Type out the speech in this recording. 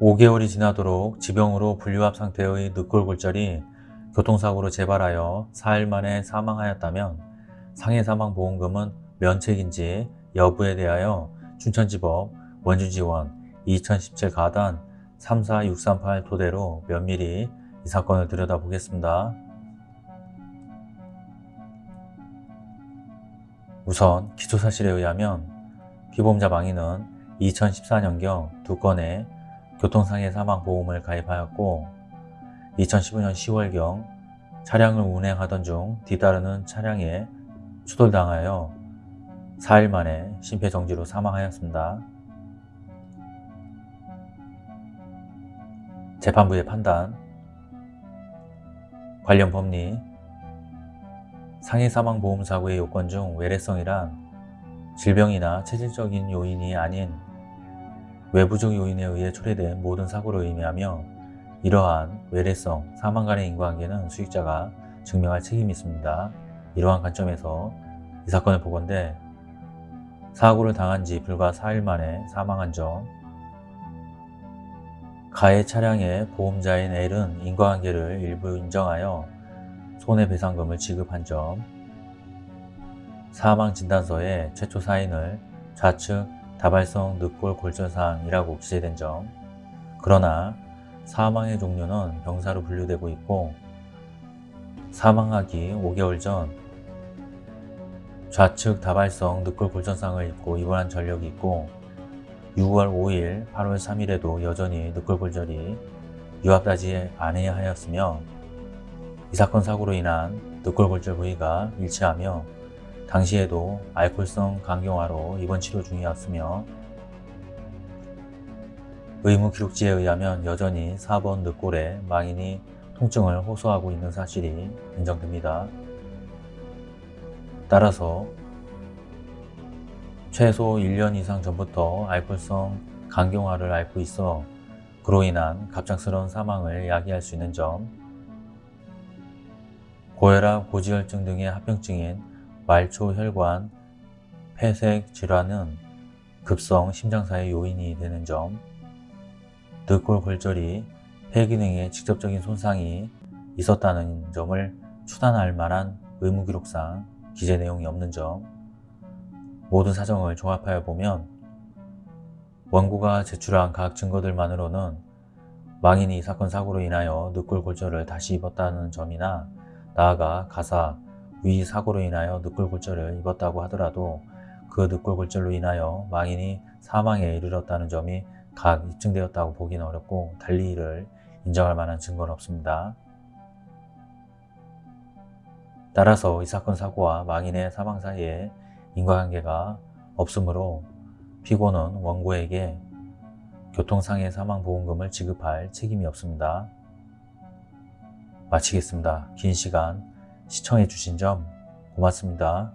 5개월이 지나도록 지병으로 분류압 상태의 늑골골절이 교통사고로 재발하여 4일 만에 사망하였다면 상해사망보험금은 면책인지 여부에 대하여 춘천지법 원주지원 2017 가단 34638 토대로 면밀히 이 사건을 들여다보겠습니다. 우선 기초사실에 의하면 피보험자 망인은 2014년경 두 건의 교통상해 사망보험을 가입하였고 2015년 10월경 차량을 운행하던 중 뒤따르는 차량에 추돌당하여 4일 만에 심폐정지로 사망하였습니다. 재판부의 판단 관련 법리 상해 사망보험 사고의 요건 중 외래성이란 질병이나 체질적인 요인이 아닌 외부적 요인에 의해 초래된 모든 사고를 의미하며 이러한 외래성, 사망 간의 인과관계는 수익자가 증명할 책임이 있습니다. 이러한 관점에서 이 사건을 보건대 사고를 당한 지 불과 4일 만에 사망한 점 가해 차량의 보험자인 L은 인과관계를 일부 인정하여 손해배상금을 지급한 점 사망진단서에 최초 사인을 좌측 다발성 늑골 골절상이라고 기재된 점. 그러나 사망의 종류는 병사로 분류되고 있고 사망하기 5개월 전 좌측 다발성 늑골 골절상을 입고 입원한 전력이 있고 6월 5일, 8월 3일에도 여전히 늑골 골절이 유압다지 아니하 하였으며 이 사건 사고로 인한 늑골 골절 부위가 일치하며 당시에도 알코올성 강경화로 입원 치료 중이었으며 의무 기록지에 의하면 여전히 4번 늑골에 망인이 통증을 호소하고 있는 사실이 인정됩니다. 따라서 최소 1년 이상 전부터 알코올성 강경화를 앓고 있어 그로 인한 갑작스러운 사망을 야기할 수 있는 점 고혈압, 고지혈증 등의 합병증인 말초혈관, 폐색 질환은 급성 심장사의 요인이 되는 점 늑골 골절이 폐 기능에 직접적인 손상이 있었다는 점을 추단할 만한 의무기록상 기재 내용이 없는 점 모든 사정을 종합하여 보면 원고가 제출한 각 증거들만으로는 망인이 이 사건 사고로 인하여 늑골 골절을 다시 입었다는 점이나 나아가 가사, 위 사고로 인하여 늑골 골절을 입었다고 하더라도 그 늑골 골절로 인하여 망인이 사망에 이르렀다는 점이 각 입증되었다고 보기는 어렵고 달리 이를 인정할 만한 증거는 없습니다. 따라서 이 사건 사고와 망인의 사망 사이에 인과관계가 없으므로 피고는 원고에게 교통상해 사망보험금을 지급할 책임이 없습니다. 마치겠습니다. 긴 시간 시청해 주신 점 고맙습니다.